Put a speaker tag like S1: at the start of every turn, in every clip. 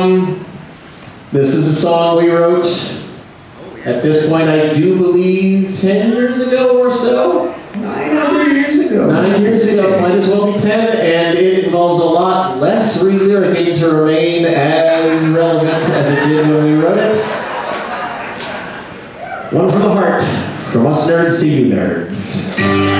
S1: song. This is a song we wrote at this point, I do believe 10 years ago or so.
S2: Nine years ago.
S1: Nine years ago, might as well be 10, and it involves a lot less re-lyricing to remain as relevant as it did when we wrote it. One from the heart, from us nerds to you nerds.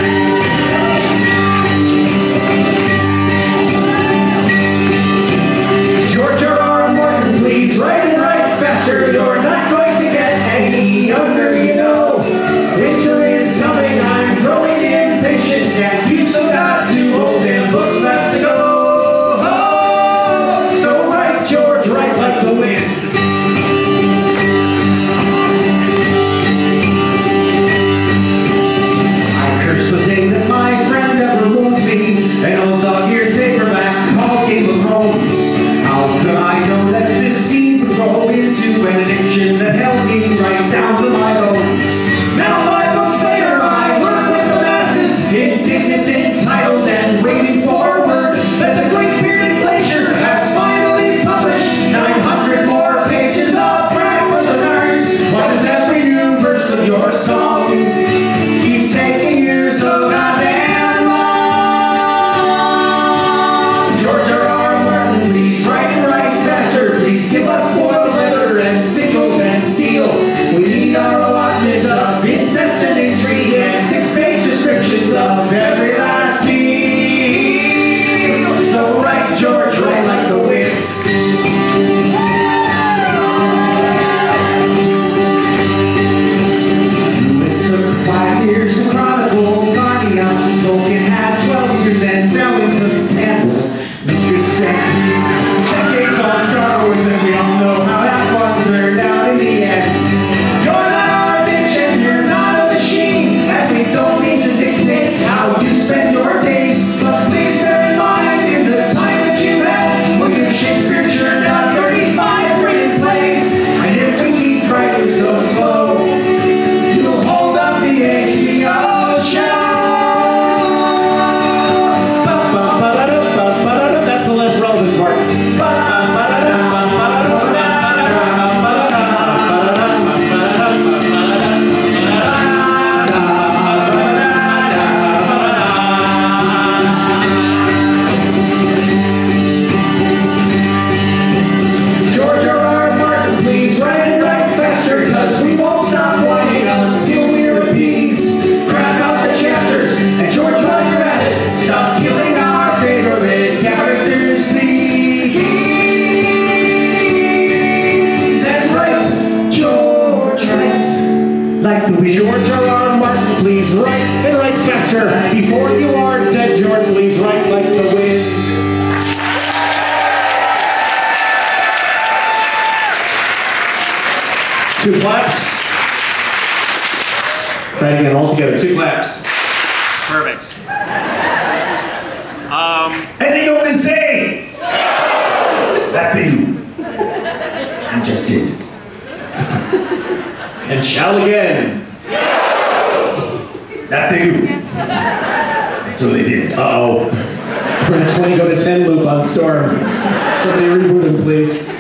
S2: like to be George R.R. Martin, please write and write faster. Before you are dead, George, please write like the wind.
S1: Two claps. Try again all together. Two claps.
S3: Perfect.
S2: Um, and they don't say. That you. I just did
S1: and shout again.
S2: That they do. So they did.
S1: Uh-oh. We're in a 20 go to 10 loop on Storm. Somebody reboot in please.